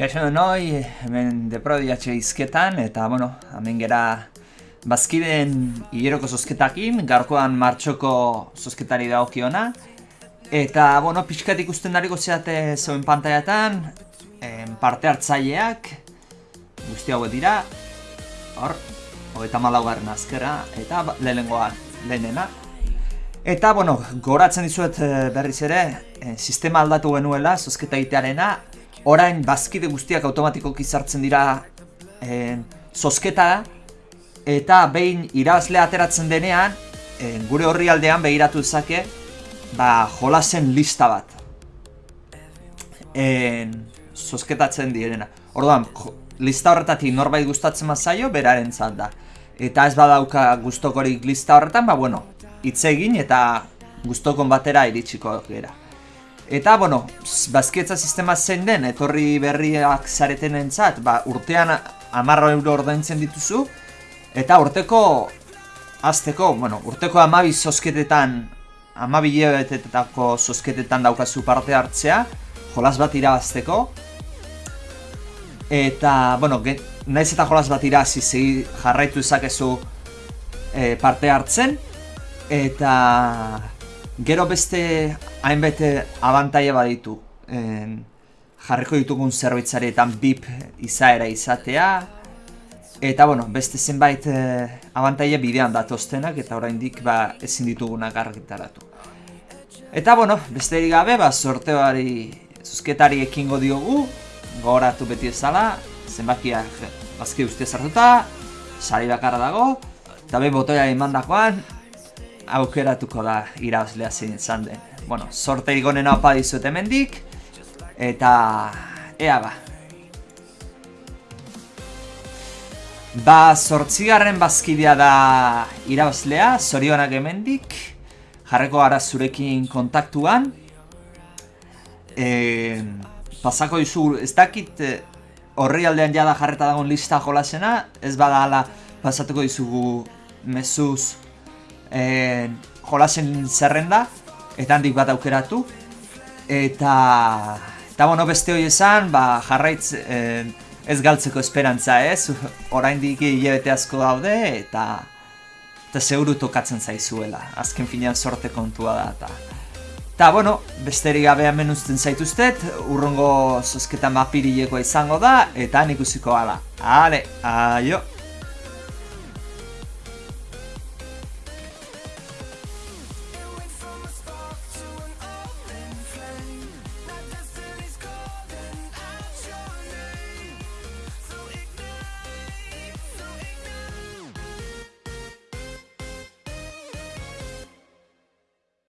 Kaixo noi, hemen deprodiatxe izketan, eta, bueno, hemen gera bazkideen hileroko zozketakin, garkoan martxoko zozketari dagokiona. Eta, bueno, pixkat ikusten dariko zeate zeuen pantaiatan, en, parte hartzaileak, guzti hauek dira, hor, hogeita malaugarren azkera, eta ba, lehenengoa lehenena. Eta, bueno, goratzen dizuet eh, berriz ere, eh, sistema aldatu genuela, zozketa egitearena, orain bazkide guztiak automatikoki sartzen dira eh, zozketa eta behin irabazle ateratzen denean eh, gure horri aldean behiratu dezake ba, jolasen lista bat. Eh, zozketatzen direna. Orduan, lista horretatik norbait gustatzen mazaio beraren da. Eta ez badauka gustokorik lista horretan ba bueno, hitz egin eta gustokon batera iritsiko gera Eta, bueno, bazkietza sistema zein den, etorri berriak zareten entzat, ba, urtean amarro euro ordaintzen dituzu, eta urteko, azteko, bueno, urteko amabi zozketetan, amabi jebetetako zozketetan daukazu parte hartzea, jolas bat irabazteko, eta, bueno, naiz eta jolas bat irazi zegi jarraitu izakezu e, parte hartzen, eta gero beste hainbete abantaia baditu en, jarriko ditugun zerbitzaretan BIP izaera izatea eta bueno, beste zenbait eh, abantaia bidean datoztenak eta oraindik ba, ezin ditugunak argitaratu. Eta bueno, beste gabe ba, sorteoari zuzketari ekingo diogu gogoratu beti ezala zenbakiak bazki uste zartuta sari bakarra dago eta behin botoia emandakoan aukeratuko da irabazlea zein izan den. Bueno, sorte igonen hau padizut hemendik eta ea ba. Ba, sortzigarren bazkidea da irabazlea, zorionak hemendik. Jarreko gara zurekin kontaktuan. E, pasako dizu, ez dakit e, horri aldean jada jarreta dagoen lista jolasena, ez bada ala pasatuko dizugu mezuz e, jolasen zerrenda eta handik bat aukeratu. Eta eta bueno beste hori esan ba, jarraitz eh, ez galtzeko esperantza ez? Oraindik hilabete asko daude eta eta seguru tokatzen zaizuela. Azken finean sorte kontua da eta eta bueno besterik gabe hemen uzten zaituztet urrongo zozketan mapirilekoa izango da eta nik usiko ala ale aio